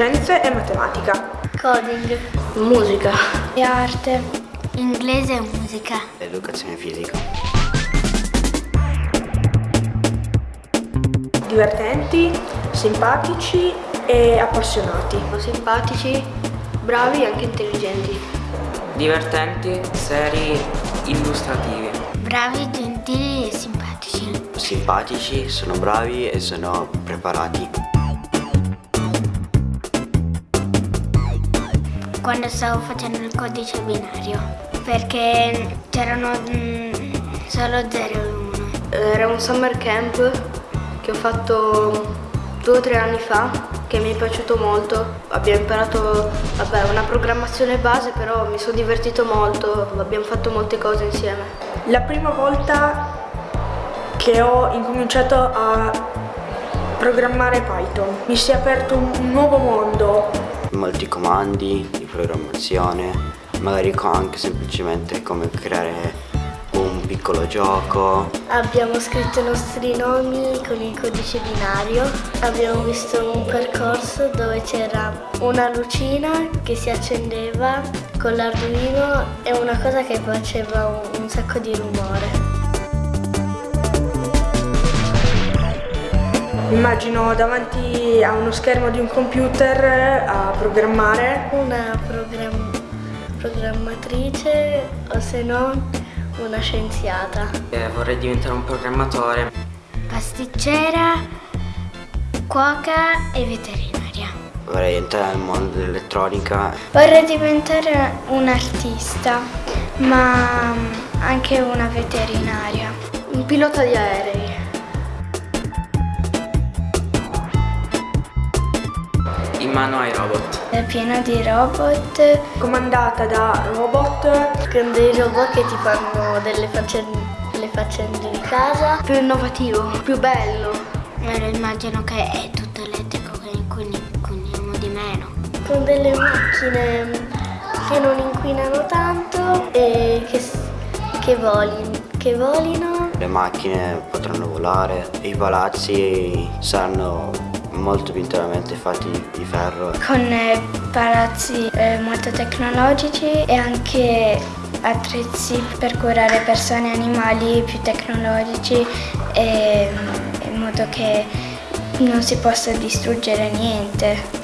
scienze e matematica. Coding. Musica. E arte. Inglese e musica. Educazione fisica. Divertenti, simpatici e appassionati. Simpatici, bravi e anche intelligenti. Divertenti, seri, illustrativi. Bravi, gentili e simpatici. Simpatici, sono bravi e sono preparati. Quando stavo facendo il codice binario, perché c'erano mm, solo 0 e 1. Era un summer camp che ho fatto due o tre anni fa che mi è piaciuto molto. Abbiamo imparato vabbè, una programmazione base, però mi sono divertito molto, abbiamo fatto molte cose insieme. La prima volta che ho incominciato a programmare Python mi si è aperto un nuovo mondo. Molti comandi di programmazione, magari anche semplicemente come creare un piccolo gioco. Abbiamo scritto i nostri nomi con il codice binario. Abbiamo visto un percorso dove c'era una lucina che si accendeva con l'Arduino e una cosa che faceva un, un sacco di rumore. Immagino davanti a uno schermo di un computer a programmare. Una program- programmatrice o se no una scienziata. Eh, vorrei diventare un programmatore. Pasticcera, cuoca e veterinaria. Vorrei entrare nel mondo dell'elettronica. Vorrei diventare un artista, ma anche una veterinaria. Un pilota di aerei. In mano ai robot. È piena di robot, Comandata da robot con dei robot che ti fanno delle faccende, le faccende di casa. Più innovativo, più bello. Me lo immagino che è tutto elettrico, che inquini- inquiniamo di meno. Con delle macchine che non inquinano tanto e che, che, voli- che volino. Le macchine potranno volare i palazzi saranno molto più interamente fatti di ferro. Con eh, palazzi eh, molto tecnologici e anche attrezzi per curare persone e animali più tecnologici e, in modo che non si possa distruggere niente.